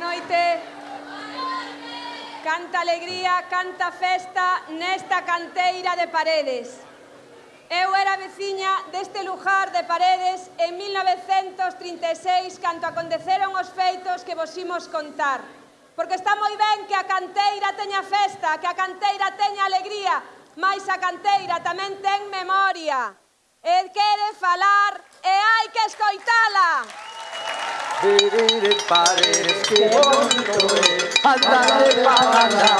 noite. Canta alegría, canta festa nesta canteira de Paredes. Eu era veciña deste lugar de Paredes en 1936, canto aconteceron os feitos que vos imos contar. Porque está moi ben que a canteira teña festa, que a canteira teña alegría, mais a canteira tamén ten memoria. E quere falar e hai que escoitala. Vivir en paredes, qué bonito es. Andar de palabra,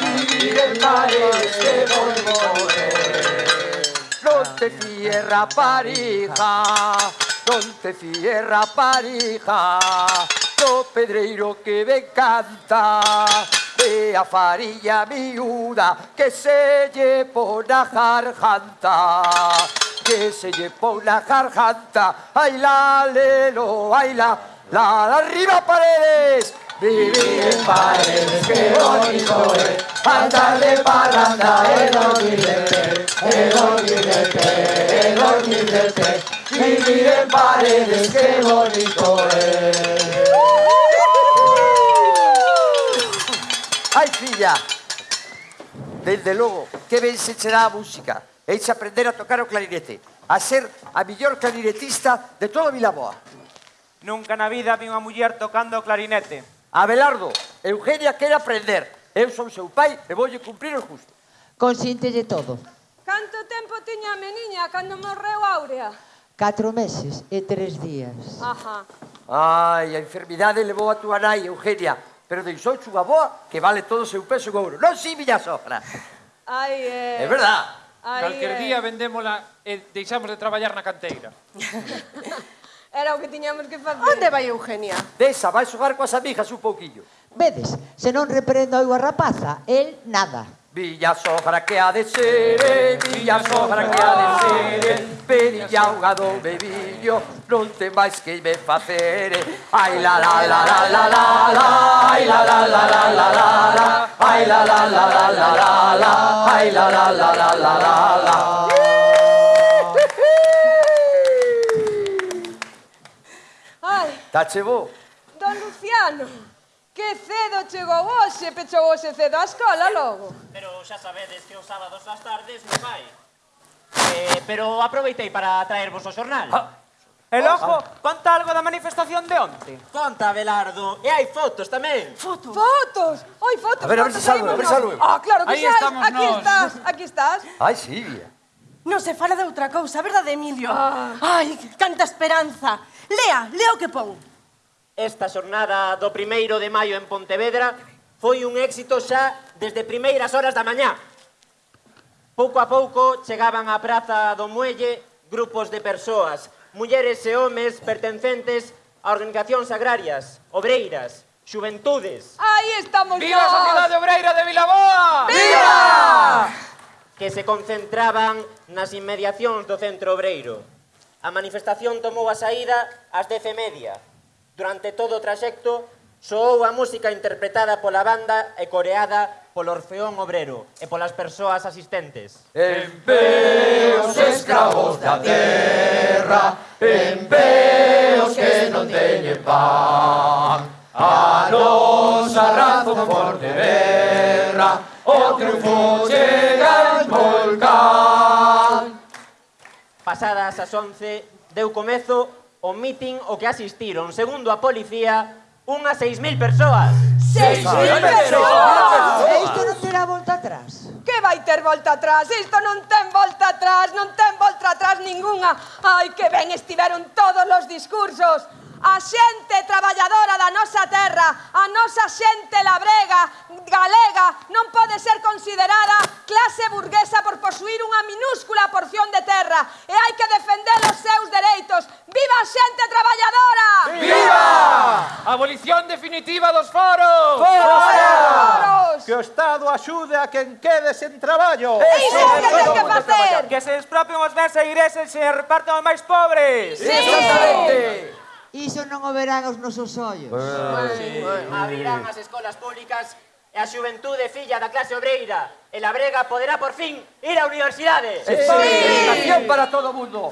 Vivir en paredes, qué bonito es. Donde tierra pareja, donde tierra pareja, lo pedreiro que me canta. Vea farilla miuda que se llevó la jarjanta que se lle por la garganta. Ay la lelo ay la la arriba paredes. Vivir en paredes, qué bonito es. Andar de parranda, el pie El pie, el pie Vivir en paredes, qué bonito es. Ai, filla, desde logo, que ben se será a música e aprender a tocar o clarinete, a ser a mellor clarinetista de todo Vilaboa. Nunca na vida vi unha muller tocando o clarinete. Abelardo, Eugenia quere aprender. Eu son seu pai e voulle cumprir o justo. Consíntelle todo. Canto tempo tiña a meniña cando morreu Áurea? Catro meses e tres días. Ajá. Ai, a enfermidade levou a túa nai, Eugenia, pero deixou unha boa que vale todo o seu peso en ouro. Non si, miña sogra? Ai, é... Eh... É verdad. Aí, Calquer eh, día vendémola e deixamos de traballar na canteira. Era o que tiñamos que facer. Onde vai Eugenia? Desa, vai xogar coas amigas un pouquillo. Vedes, se non reprendo eu a rapaza, el nada. Villa sogra que ha de ser, eh, villa sogra que ha de ser, eh, pedilla o gado yo non te máis que me facer Ai la la la la la la la Ai la la la la la la la Ai la la la la la la la Ai la la la la la la la Ai Tache bo Don Luciano Que cedo chegou hoxe, pechou hoxe cedo a escola logo. Pero xa sabedes que os sábados das tardes non vai. Eh, pero aproveitei para traervos o xornal. Ah, E logo, oh, oh. conta algo da manifestación de onte. Conta, Abelardo. E hai fotos tamén. Fotos? Fotos. Oi, fotos. A ver, a ver se salvo, a ver se salvo. Ah, claro que Aí sai. estamos Aquí nós. estás, aquí estás. Ai, Silvia. Non se fala de outra cousa, verdade, Emilio? Ah. Ai, canta esperanza. Lea, lea o que pon. Esta xornada do primeiro de maio en Pontevedra foi un éxito xa desde primeiras horas da mañá. Pouco a pouco chegaban á Praza do Muelle grupos de persoas mulleres e homes pertencentes a organizacións agrarias, obreiras, xuventudes. Aí estamos Viva nós! Viva a Sociedade Obreira de Vilaboa! Viva! Que se concentraban nas inmediacións do centro obreiro. A manifestación tomou a saída ás dece media. Durante todo o traxecto, soou a música interpretada pola banda e coreada polo Orfeón Obrero e polas persoas asistentes. En pé os escravos da terra, en pé os que non teñen pan, a nosa razón for de verra, o triunfo chega en volcán. Pasadas as 11, deu comezo o mitin o que asistiron, segundo a policía, unhas 6.000 persoas. 6.000 euros. Isto non terá volta atrás. Que vai ter volta atrás? Isto non ten volta atrás, non ten volta atrás ningunha. Ai, que ben estiveron todos os discursos a xente traballadora da nosa terra, a nosa xente labrega, galega, non pode ser considerada clase burguesa por posuir unha minúscula porción de terra e hai que defender os seus dereitos. Viva a xente traballadora! Viva! Abolición definitiva dos foros! Fora! Foros! Que o Estado axude a quen quede sen traballo! Iso é que ten que facer! Que se expropien os bens e ireses e repartan aos máis pobres! Sí. Exactamente! Iso non o verán os nosos ollos. Bueno, sí. Abrirán as escolas públicas e a xuventude filla da clase obreira e la brega poderá por fin ir á universidade. Sí. Educación sí. para todo o mundo.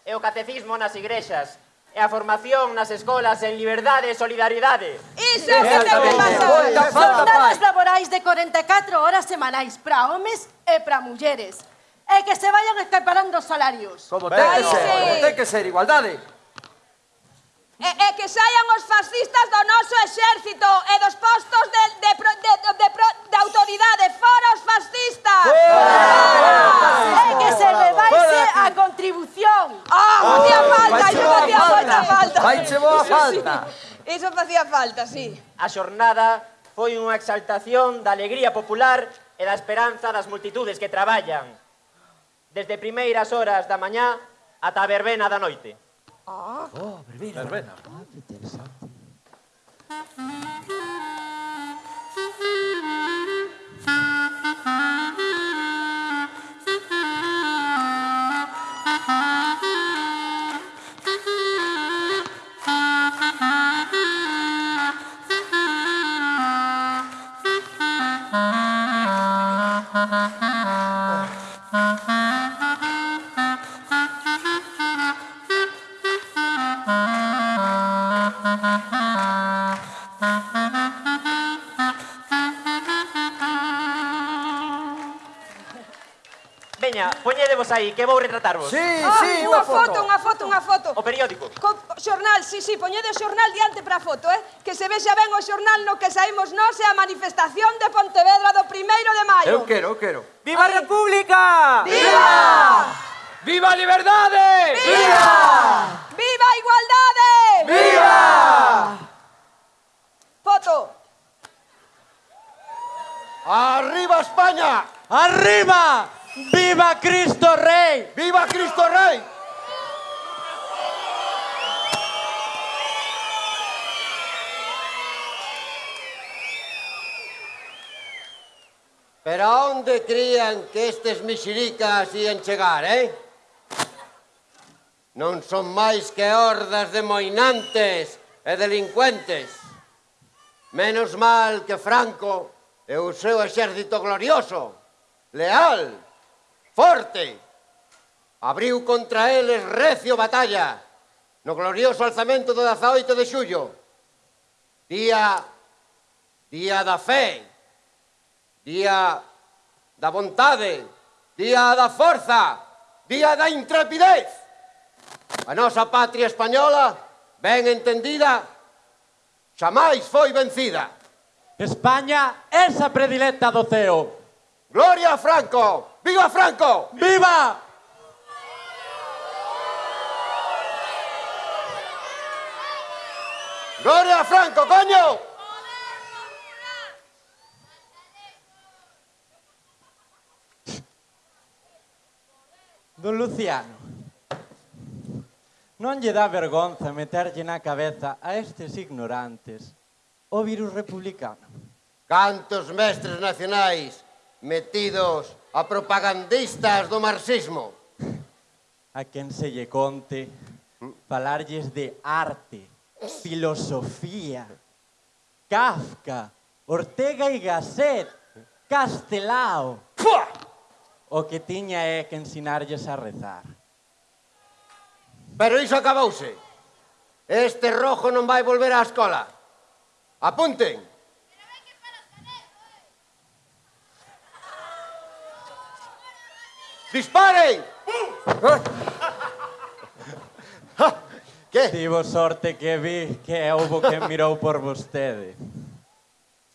E o catecismo nas igrexas e a formación nas escolas en liberdade e solidaridade. Iso é o que sempre pasa. Jornadas laborais de 44 horas semanais para homes e para mulleres. E que se vayan escaparando os salarios. Como ten que ser, como ten que ser, igualdade. E, e que saian os fascistas do noso exército e dos postos de, de, de, de, de, de autoridade. Fora os fascistas! E que se levaise a contribución. Oh, facía oh, falta, iso facía moita falta. Vaiche boa falta. Iso facía falta, sí. A xornada foi unha exaltación da alegría popular e da esperanza das multitudes que traballan desde primeiras horas da mañá ata a verbena da noite. Oh, verbena. Verbena. Ah, qué interesante. Veña, poñedevos aí, que vou retratarvos. Sí, ah, sí, unha foto. Unha foto, unha foto, O periódico. Co xornal, sí, sí, poñede o xornal diante para a foto, eh? Que se vexa ben o xornal no que saímos nós e a manifestación de Pontevedra do primeiro de maio. Eu quero, eu quero. Viva a República! Viva! Viva a liberdade! Viva! Viva a igualdade! Viva! Foto. Arriba España! Arriba! ¡Viva Cristo Rey! ¡Viva Cristo Rey! Pero a onde crían que estes mixiricas ian chegar, eh? Non son máis que hordas de moinantes e delincuentes. Menos mal que Franco e o seu exército glorioso, leal, forte. Abriu contra eles recio batalla no glorioso alzamento do 18 de xullo. Día, día da fe, día da vontade, día da forza, día da intrepidez. A nosa patria española, ben entendida, xamais foi vencida. España esa predilecta do ceo. Gloria a Franco. ¡Viva Franco! ¡Viva! ¡Gloria a Franco, coño! Don Luciano, non lle dá vergonza meterlle na cabeza a estes ignorantes o virus republicano? Cantos mestres nacionais metidos a propagandistas do marxismo. A quen se lle conte falarlles de arte, filosofía, Kafka, Ortega y Gasset, Castelao. Pua! O que tiña é que ensinarlles a rezar. Pero iso acabouse. Este rojo non vai volver á escola. Apunten. ¡Disparen! que? Tivo sorte que vi que houbo quen mirou por vostede.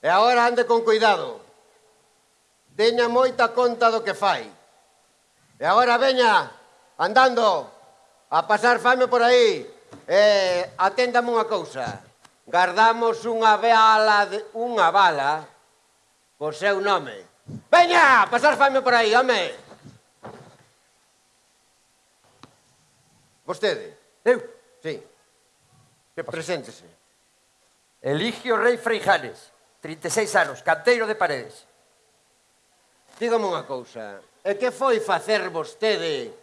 E agora ande con cuidado. Teña moita conta do que fai. E agora veña andando a pasar fame por aí. E aténdame unha cousa. Gardamos unha bala de, unha bala co seu nome. Veña, pasar fame por aí, home. Vostede. Eu? Sí. Que Preséntese. Eligio Rei Freijanes, 36 anos, canteiro de paredes. Dígame unha cousa. E que foi facer vostede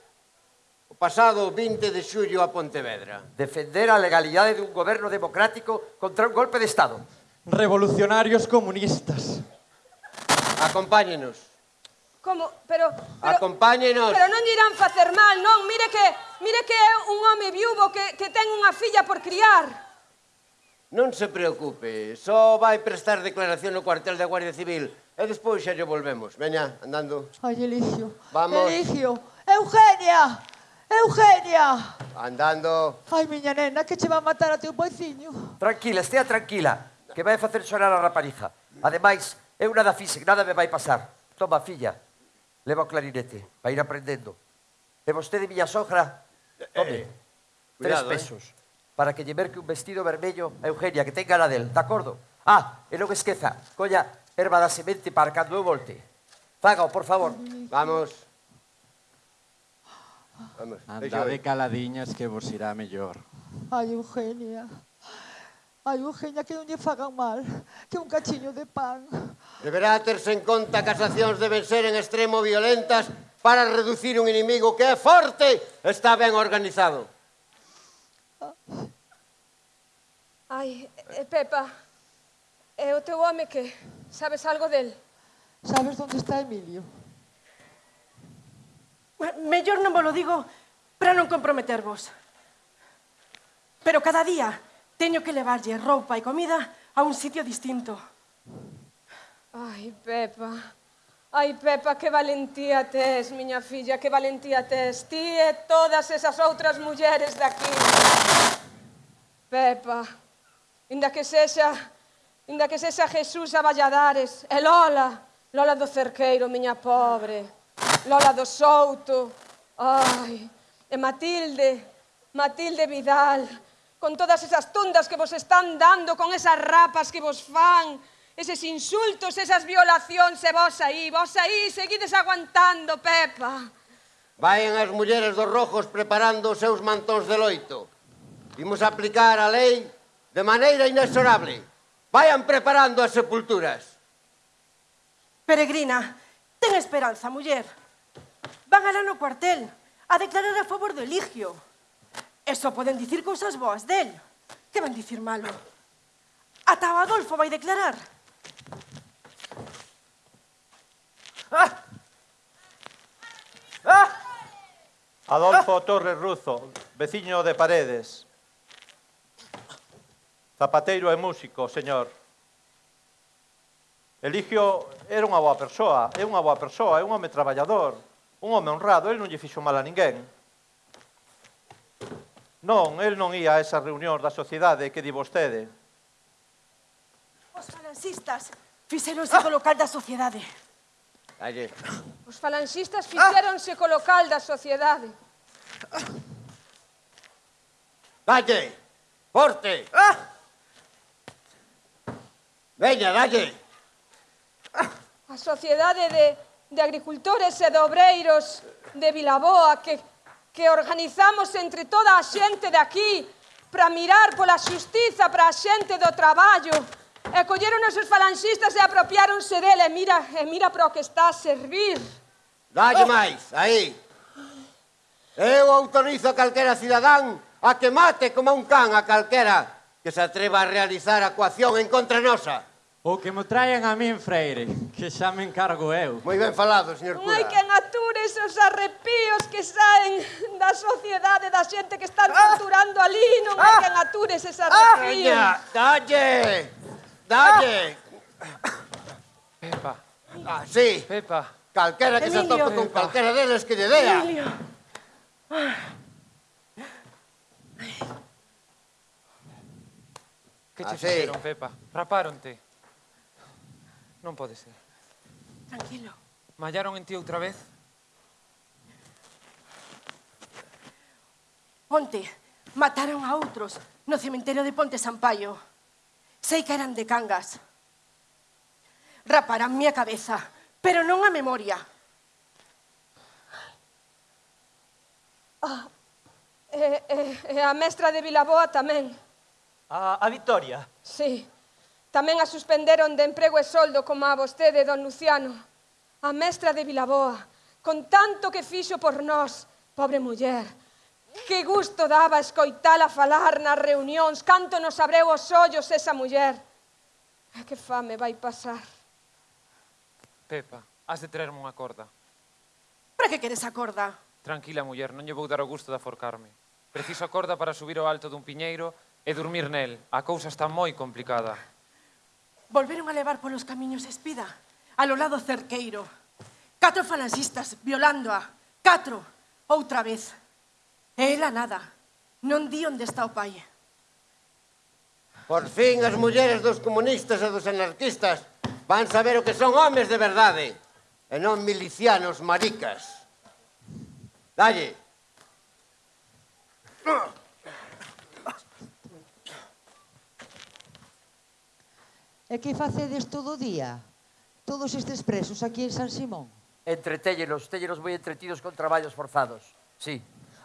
o pasado 20 de xullo a Pontevedra? Defender a legalidade dun goberno democrático contra un golpe de Estado. Revolucionarios comunistas. Acompáñenos. Como? Pero... pero Acompáñenos. Pero non irán facer mal, non? Mire que Mire que é un home viúvo que, que ten unha filla por criar. Non se preocupe, só vai prestar declaración no cuartel da Guardia Civil e despois xa lle volvemos. Veña, andando. Ai, Eligio. Vamos. Eligio. Eugenia. Eugenia. Andando. Ai, miña nena, que che va a matar a teu poiciño. Tranquila, estea tranquila, que vai facer chorar a rapariza. Ademais, eu nada fixe, nada me vai pasar. Toma, filla, leva o clarinete, vai ir aprendendo. E vostede, miña sogra, Tome, eh, Cuidado, tres eh. pesos. Eh? Para que lle merque un vestido vermello a Eugenia, que tenga la del, de acordo? Ah, e non esqueza, colla erva da semente para cando eu volte. Fágao, por favor. Vamos. Vamos. Andade caladiñas que vos irá mellor. Ai, Eugenia. Ai, Eugenia, que non lle fagan mal, que un cachiño de pan. Deberá terse en conta que as accións deben ser en extremo violentas para reducir un inimigo que é forte, está ben organizado. Oh. Ai, eh, Pepa, é o teu home que sabes algo del? Sabes onde está Emilio? Mellor non vos lo digo para non comprometervos. Pero cada día teño que levarlle roupa e comida a un sitio distinto. Ai, Pepa... Ai, Pepa, que valentía tes, miña filla, que valentía tes. Ti e todas esas outras mulleres daqui. Pepa, inda que sexa, inda que sexa Jesús a Valladares, e Lola, Lola do Cerqueiro, miña pobre, Lola do Souto, ai, e Matilde, Matilde Vidal, con todas esas tundas que vos están dando, con esas rapas que vos fan, eses insultos, esas violacións, e vos aí, vos aí, seguides aguantando, Pepa. Vayan as mulleres dos rojos preparando os seus mantóns de loito. Imos aplicar a lei de maneira inexorable. Vayan preparando as sepulturas. Peregrina, ten esperanza, muller. Van alá no cuartel a declarar a favor do Eligio. Eso poden dicir cousas boas del. Que van dicir malo? Ata o Adolfo vai declarar. Ah! Ah! Adolfo Torres Ruzo, veciño de Paredes. Zapateiro e músico, señor. Eligio era unha boa persoa, é unha boa persoa, é un home traballador, un home honrado, el non lle fixo mal a ninguén. Non, el non ía a esas reunións da sociedade que di vostede. Os falancistas fixeronse ah. colocar da sociedade. Allí. Os falanxistas fixéronse ah. co local da sociedade. Dalle, forte. Ah. Veña, dalle. A sociedade de, de agricultores e de obreiros de Vilaboa que, que organizamos entre toda a xente de aquí para mirar pola xustiza para a xente do traballo E colleron os falanxistas e apropiáronse dele. E mira, e mira para o que está a servir. Dalle oh. máis, aí. Eu autorizo a calquera cidadán a que mate como un can a calquera que se atreva a realizar a coacción en contra nosa. Ou que me traian a min, Freire, que xa me encargo eu. Moi ben falado, señor cura. Ai, que natures esos arrepíos que saen da sociedade, da xente que están torturando ah, ali, non ah, hai que ah! natures ese ah! arrepíos. Ah, dalle! Dalle. Pepa. Ah, sí. Pepa. Calquera que Emilio. se topa con calquera deles que lle dea. Emilio. Que che ah, fixeron, Pepa? Rapáronte. Non pode ser. Tranquilo. Mallaron en ti outra vez? Onte, mataron a outros no cementerio de Ponte Sampaio. Sei que eran de Cangas. Raparán a cabeza, pero non a memoria. Ah, e, e, e a mestra de Vilaboa tamén. A, a Victoria? Sí. Tamén a suspenderon de emprego e soldo como a vostede, don Luciano. A mestra de Vilaboa, con tanto que fixo por nós, pobre muller, Que gusto daba escoitala falar nas reunións, canto nos abreu os ollos esa muller. A que fame vai pasar. Pepa, has de traerme unha corda. Para que queres a corda? Tranquila, muller, non lle vou dar o gusto de aforcarme. Preciso a corda para subir ao alto dun piñeiro e dormir nel. A cousa está moi complicada. Volveron a levar polos camiños espida, a lo lado cerqueiro. Catro falangistas violándoa, catro, outra vez. E ela nada. Non di onde está o pai. Por fin as mulleres dos comunistas e dos anarquistas van saber o que son homes de verdade e non milicianos maricas. Dalle. E que facedes todo o día? Todos estes presos aquí en San Simón? Entretéllelos, téllelos moi entretidos con traballos forzados. Sí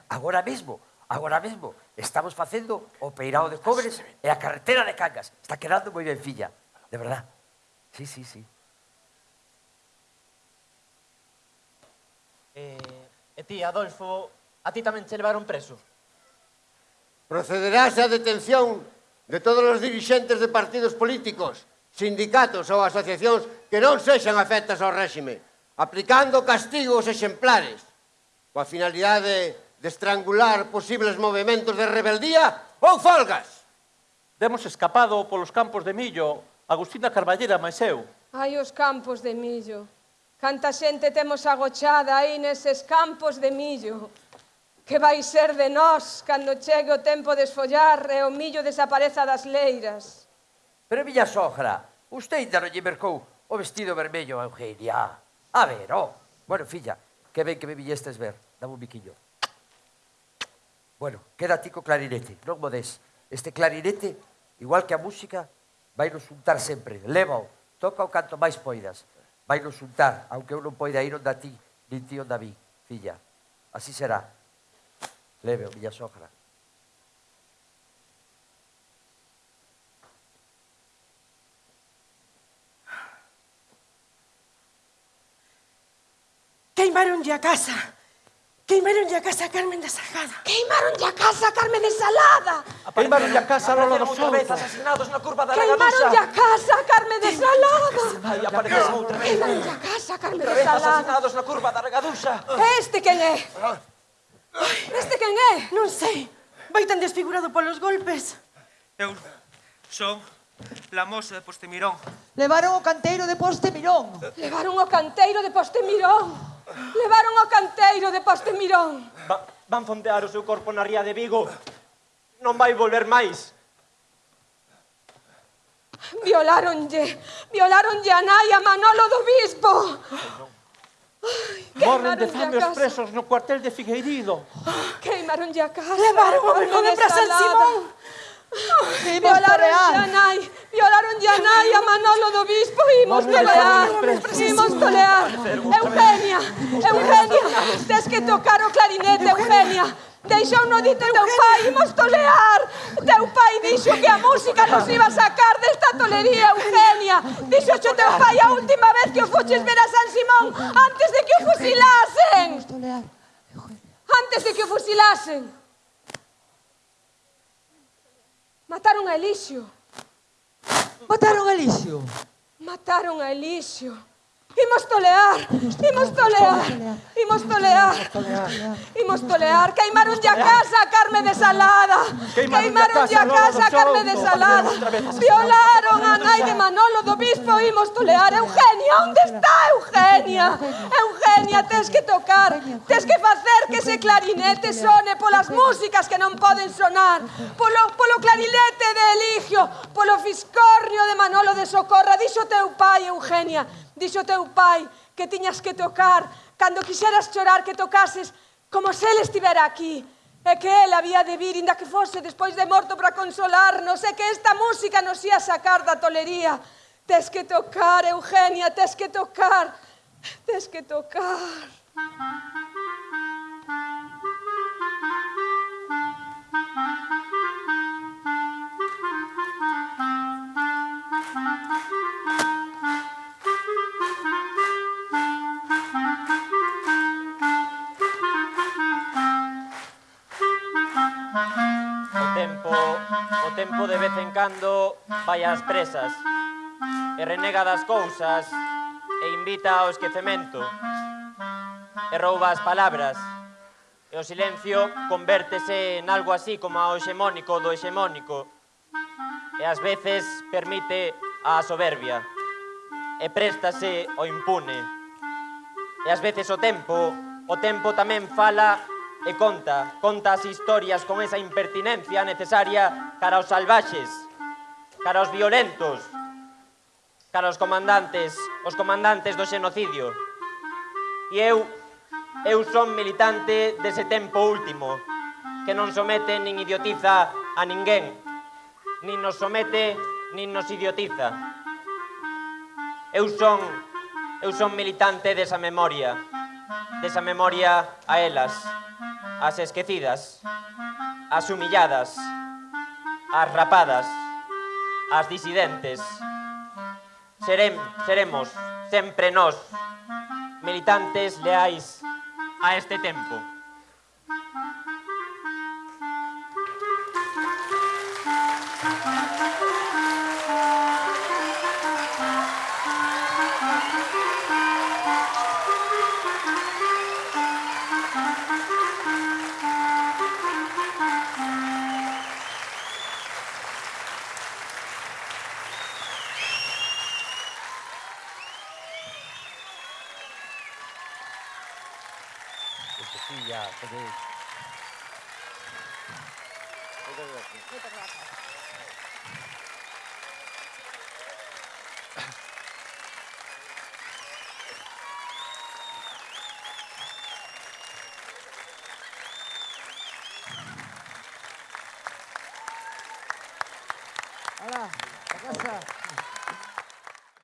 agora mesmo, agora mesmo, estamos facendo o peirao de cobres e a carretera de Cangas. Está quedando moi ben filla, de verdad. Sí, sí, sí. Eh, e ti, Adolfo, a ti tamén che levaron preso? Procederáse a detención de todos os dirigentes de partidos políticos, sindicatos ou asociacións que non sexan afectas ao réxime, aplicando castigos exemplares, coa finalidade de de estrangular posibles movimentos de rebeldía ou folgas. Demos escapado polos campos de millo Agustina Carballera máis eu. Ai, os campos de millo. Canta xente temos agochada aí neses campos de millo. Que vai ser de nós cando chegue o tempo de esfollar e o millo desapareza das leiras? Pero, miña sogra, usted ainda non lle mercou o vestido vermello a Eugenia. A ver, oh. Bueno, filla, que ben que me villestes ver. Dame un biquillo. Bueno, queda ti co clarinete, non mo des. Este clarinete, igual que a música, vai nos untar sempre. Levao, toca o canto máis poidas. Vai nos untar, aunque eu non poida ir onda ti, nin ti onde a mí, filla. Así será. Leve, miña sogra. Queimaronlle a casa. Queimaronlle a casa a Carmen da Salada. Queimaronlle a casa a Carmen de Salada. Queimaron a casa a Lola dos Santos. asasinados na curva da Lagadusa. Queimaronlle a casa a Carmen de Salada. Ai, apareceu outra vez. Queimaronlle a casa a Carmen de Salada. asasinados na curva da Lagadusa. Este quen é? Este quen é? Non sei. Vai tan desfigurado polos golpes. Eu son La moza de Postemirón. Levaron o canteiro de Postemirón. Levaron o canteiro de Postemirón. Levaron ao canteiro de Postemirón. Va, van fondear o seu corpo na ría de Vigo. Non vai volver máis. Violaronlle, violaronlle a nai a Manolo do Bispo. Morren de fame os presos no cuartel de Figueirido. Queimaronlle a casa. Levaron o menino para San Simón. Violaron Yanay, violaron Yanay a Manolo do Bispo, imos pelear, imos tolear. Eugenia, Eugenia, tes que tocar o clarinete, Eugenia. Deixou no dito teu pai, imos tolear. Teu pai dixo que a música nos iba a sacar desta tolería, Eugenia. Dixo xo teu pai a última vez que o fuches ver a San Simón antes de que o fusilasen. Antes de que o fusilasen. Mataron a Elixio. Mataron a Elixio. Mataron a Elixio. Imos tolear, imos tolear, imos tolear, imos tolear. Queimaron a casa, carne desalada, queimaron a casa, carne desalada. Violaron a nai de Manolo do Bispo, imos tolear. Eugenia, onde está Eugenia? Eugenia, tes que tocar, tes que facer que ese clarinete sone polas músicas que non poden sonar, polo, polo clarinete de Eligio, polo fiscornio de Manolo de Socorra, dixo teu pai, Eugenia, dixo teu pai que tiñas que tocar, cando quixeras chorar que tocases, como se ele estivera aquí, e que el había de vir, inda que fose despois de morto para consolarnos, e que esta música nos ia sacar da tolería. Tes que tocar, Eugenia, tes que tocar, tes que tocar. Thank. O tempo de vez en cando vai ás presas e renega das cousas e invita ao esquecemento e rouba as palabras. E o silencio convértese en algo así como ao hexemónico do hexemónico e ás veces permite a soberbia e préstase o impune. E ás veces o tempo o tempo tamén fala e conta, conta as historias con esa impertinencia necesaria cara aos salvaxes, cara aos violentos, cara aos comandantes, os comandantes do xenocidio. E eu, eu son militante dese tempo último, que non somete nin idiotiza a ninguén, nin nos somete nin nos idiotiza. Eu son, eu son militante desa memoria, desa memoria a elas as esquecidas, as humilladas, as rapadas, as disidentes. Serem, seremos sempre nós, militantes leais a este tempo.